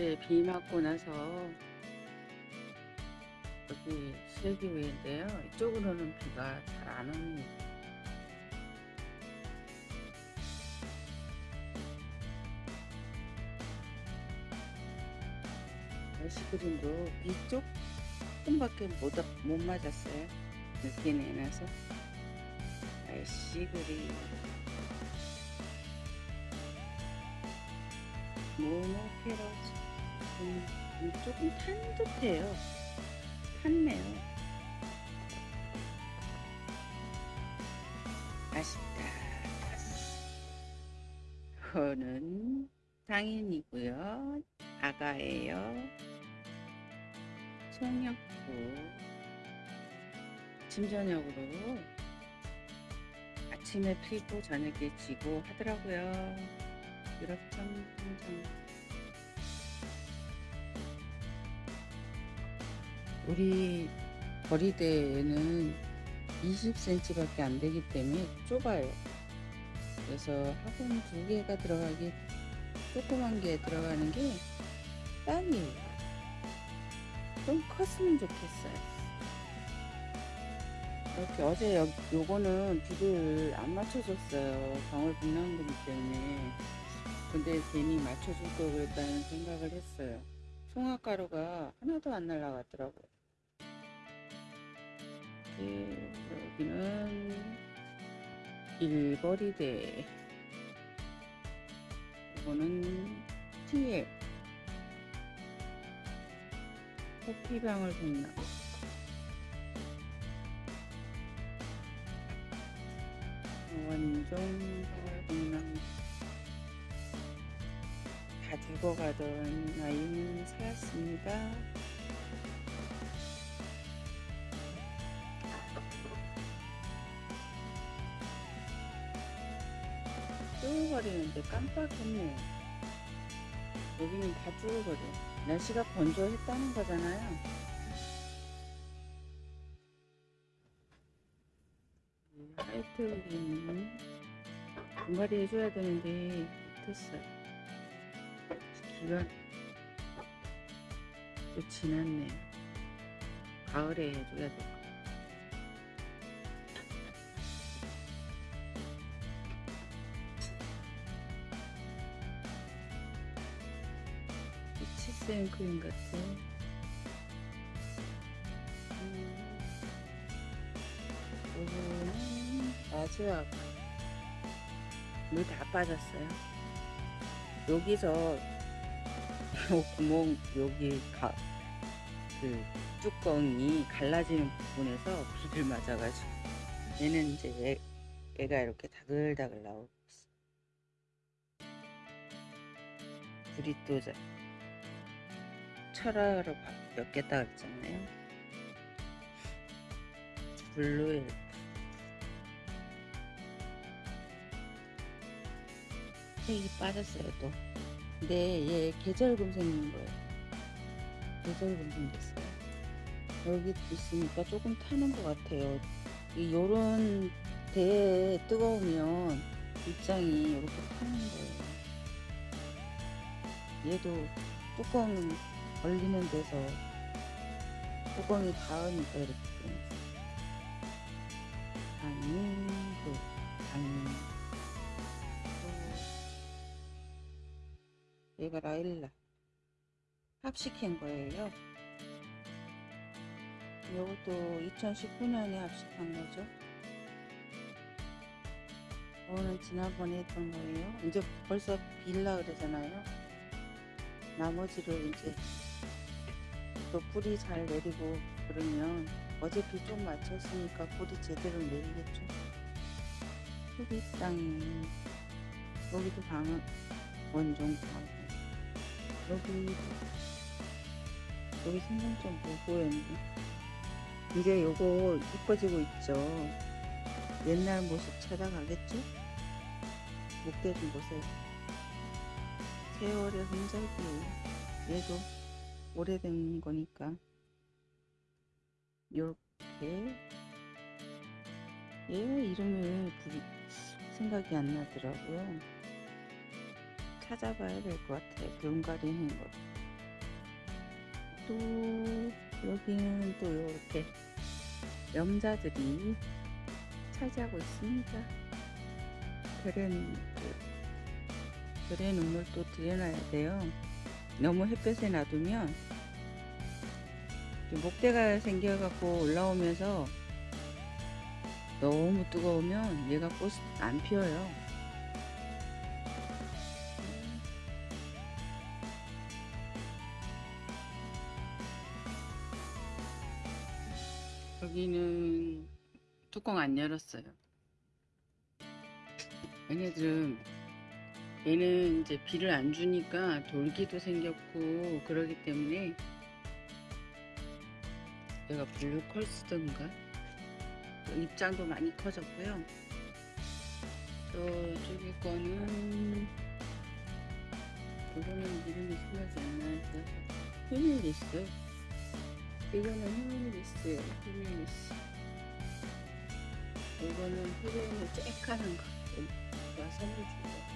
어제 비 맞고 나서 여기 시래기위인데요. 이쪽으로는 비가 잘 안 옵니다. 날씨 그림도 비 조금밖에 못, 못 맞았어요. 늦게 내놔서 날씨 그림 모노페러지 음, 음, 조금 탄 듯해요. 탔네요. 아쉽다. 저는 당연이고요. 아가예요. 송역구 아침 저녁으로 아침에 피고 저녁에 지고 하더라고요. 유럽 청정 우리 거리대에는 20cm밖에 안 되기 때문에 좁아요. 그래서 화분 두 개가 들어가기 조그만 게 들어가는 게 딱이에요. 좀 컸으면 좋겠어요. 이렇게 어제 여, 요거는 비를 안 맞춰줬어요. 방울 빗나온 거기 때문에. 근데 괜히 맞춰줄 걸 그랬다는 생각을 했어요. 송화가루가 하나도 안 날라갔더라고요. 네, 여기는 일거리대. 이거는 TL. 커피방울 동남. 원종 동남. 다 죽어가던 아이는 살았습니다. 쭈글거리는데 깜빡했네요. 여기는 다 쭈글거려. 날씨가 건조했다는 거잖아요. 하이트 여기는 분갈이 해줘야 되는데 못했어요. 기가 또 지났네. 가을에 해줘야 돼. 크림 같은. 음, 요거는 마지막 물 다 빠졌어요. 여기서 요 구멍 여기 가, 그 뚜껑이 갈라지는 부분에서 비를 맞아가지고 얘는 이제 애, 애가 이렇게 다글다글 나오고 있어. 불이 또 자- 철화로 바뀌었겠다 그랬잖아요. 블루엘 색이 빠졌어요 또. 근데 얘 계절금 생긴 거예요. 계절금 생겼어요. 여기 있으니까 조금 타는 것 같아요. 이 요런 대에 뜨거우면 입장이 이렇게 타는 거예요. 얘도 뚜껑 걸리는 데서 뚜껑이 닿으니까 이렇게 되는 당도 당 얘가 라일라 합식한 거예요. 이것도 2019년에 합식한 거죠. 이거는 지난번에 했던 거예요. 이제 벌써 빌라 그러잖아요. 나머지를 이제 또 뿌리 잘 내리고 그러면 비좀 맞췄으니까 뿌리 제대로 내리겠죠. 소비 땅이 여기도 방은 원종 방 여기 여기 생명점 못 보였는데 이제 요거 이뻐지고 있죠. 옛날 모습 찾아가겠죠? 목대 좀 보세요. 세월의 흔적이에요. 얘도 오래된 거니까 요렇게 얘 이름을 부리, 생각이 안 나더라고요. 찾아봐야 될 것 같아요. 한 거. 또 여기는 또 이렇게 염자들이 차지하고 있습니다. 별의 그, 별의 눈물도 들여놔야 돼요. 너무 햇볕에 놔두면 목대가 생겨갖고 올라오면서 너무 뜨거우면 얘가 꽃이 안 피어요. 여기는 뚜껑 안 열었어요. 얘네들은 얘는 이제 비를 안 주니까 돌기도 생겼고 그러기 때문에 얘가 블루컬스든가? 입장도 많이 커졌고요. 저쪽에 거는 이거는 이름이 생각이 안 나서 휴밀리스 이거는 휴밀리스예요 휴밀리스 이거는 흐름을 쬐까는 거 누가 선물 준거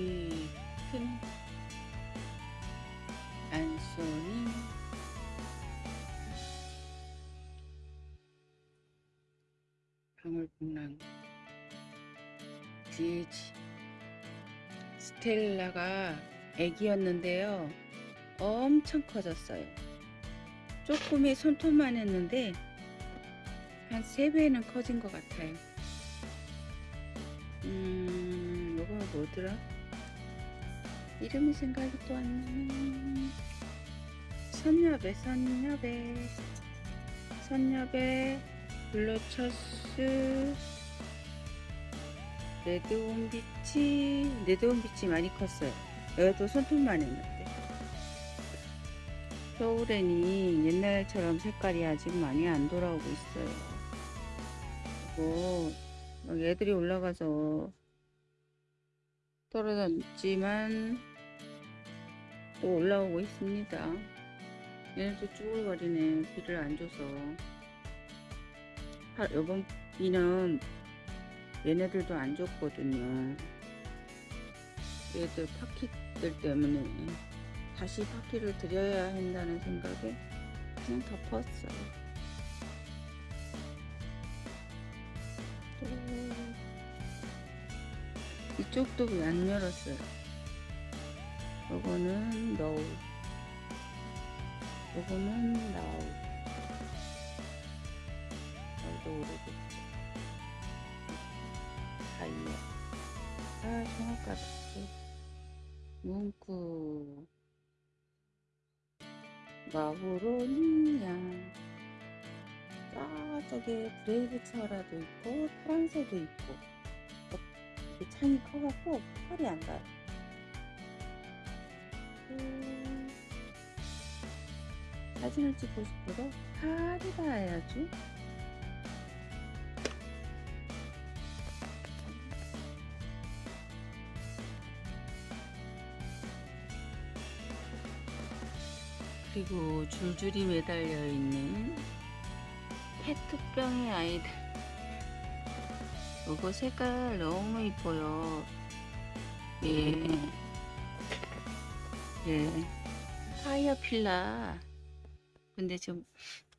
우리 큰 안소니 방울복랑 DH 스텔라가 애기였는데요. 엄청 커졌어요. 조금의 손톱만 했는데 한 3배는 커진 것 같아요. 음 뭐더라 이름이 생각이 또 안 나네. 선녀배 선녀배. 선녀배 블루처스 레드온 비치 레드온 비치 많이 컸어요. 여기도 손톱만 했는데. 서울에니 옛날처럼 색깔이 아직 많이 안 돌아오고 있어요. 그리고 막 애들이 올라가서 떨어졌지만 또 올라오고 있습니다. 얘네도 쭈글거리네 비를 안 줘서. 하, 요번 비는 얘네들도 안 줬거든요. 얘들 파키들 때문에 다시 파키를 드려야 한다는 생각에 그냥 덮었어요. 또 이쪽도 왜 안 열었어요 요거는 너울 요거는 나우 나우도 오래됐죠 다이아 아 종합가득 문구. 마브로니아 저쪽에 브레이브처라도 있고 파랑새도 있고. 이 창이 커갖고 털이 안 가요. 음, 사진을 찍고 싶어도 팔이 닿아야지. 그리고 줄줄이 매달려 있는 페트병의 아이들. 이거 색깔 너무 이뻐요. 예. 예. 파이어 필라. 근데 좀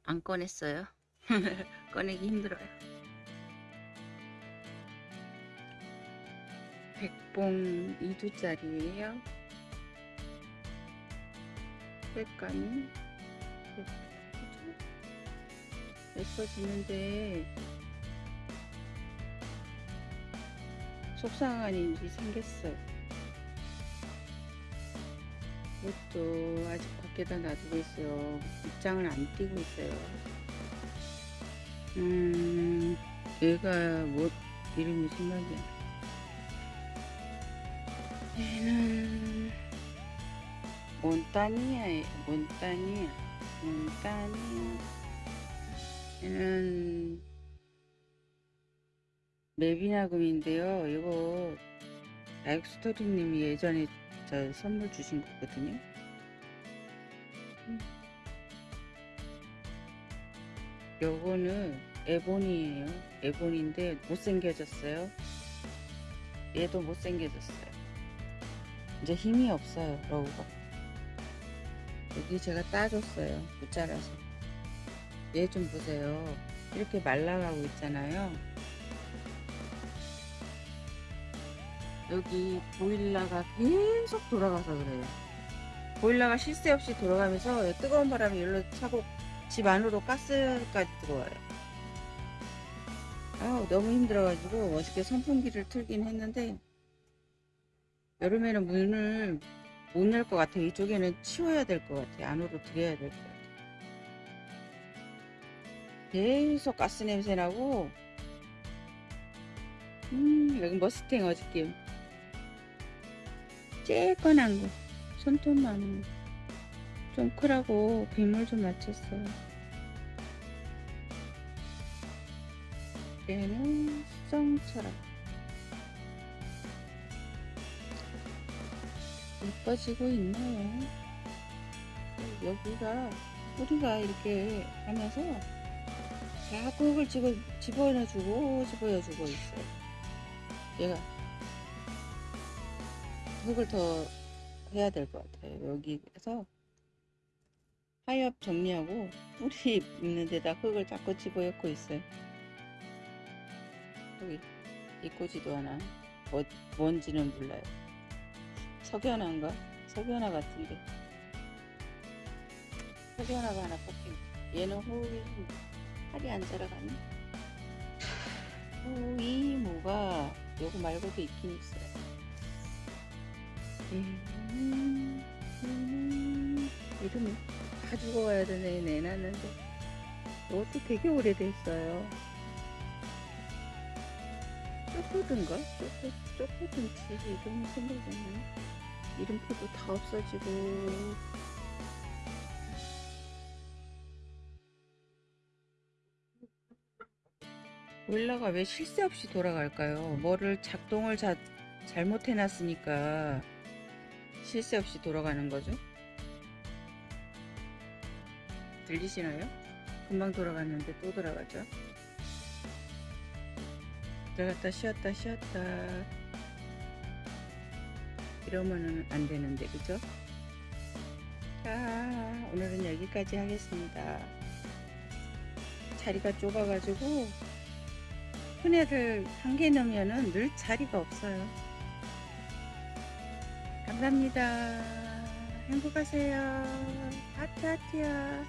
안 꺼냈어요. 꺼내기 힘들어요. 백봉 2두짜리예요. 색감이 예뻐지는데 속상한 일이 생겼어요 이것도 아직 밖에다 놔두고 있어요. 입장을 안 띄고 있어요. 음 얘가 뭐 이름이 생각이 안 나. 얘는 몬타니아에 몬타니아 몬타니아. 얘는 메비나금인데요. 이거 다육스토리님이 예전에 저 선물 주신 거거든요. 음. 요거는 에본이에요. 에본인데 못생겨졌어요. 얘도 못생겨졌어요. 이제 힘이 없어요 러우가. 여기 제가 따줬어요 못 자라서. 얘 좀 보세요. 이렇게 말라가고 있잖아요 여기 보일러가 계속 돌아가서 그래요 보일러가 쉴 새 없이 돌아가면서 뜨거운 바람이 일로 차고 집 안으로 가스까지 들어와요 아 너무 힘들어가지고 어저께 선풍기를 틀긴 했는데 여름에는 문을 못 열 것 같아요. 이쪽에는 치워야 될 것 같아요. 안으로 들여야 될 것 같아요. 계속 가스 냄새 나고 음 여기 머스탱 어저께 쬐끈한 거 손톱만 좀 크라고 빗물 좀 맞췄어요. 얘는 수정처럼 예뻐지고 있네요. 여기가 뿌리가 이렇게 하면서 자꾸 흙을 집어, 집어넣어주고 집어넣어주고 있어요. 얘가 흙을 더 해야 될 것 같아요. 여기에서 하엽 정리하고 뿌리 있는 데다 흙을 자꾸 집어넣고 있어요. 여기 이 꼬지도 하나 뭐, 뭔지는 몰라요. 석연한가? 석연화 같은데 석연화가 하나 뽑힌 얘는 호이 팔이 안 자라가네 호이 모가 요거 말고도 있긴 있어요 이름이 다 죽어가야 되네 내놨는데 이것도 되게 오래됐어요. 쪼꼬든가? 쪼꼬, 쪼꼬든지 이름이 생각이 안 나네. 이름표도 다 없어지고. 보일러가 왜쉴새 없이 돌아갈까요? 뭐를 작동을 자, 잘못해 놨으니까 쉴새 없이 돌아가는 거죠? 들리시나요? 금방 돌아갔는데 또 돌아가죠? 들어갔다 쉬었다 쉬었다 이러면은 안 되는데 그죠? 자 오늘은 여기까지 하겠습니다 자리가 좁아 가지고 큰 애를 한개 넣으면은 늘 자리가 없어요 감사합니다. 행복하세요. 하트 하트야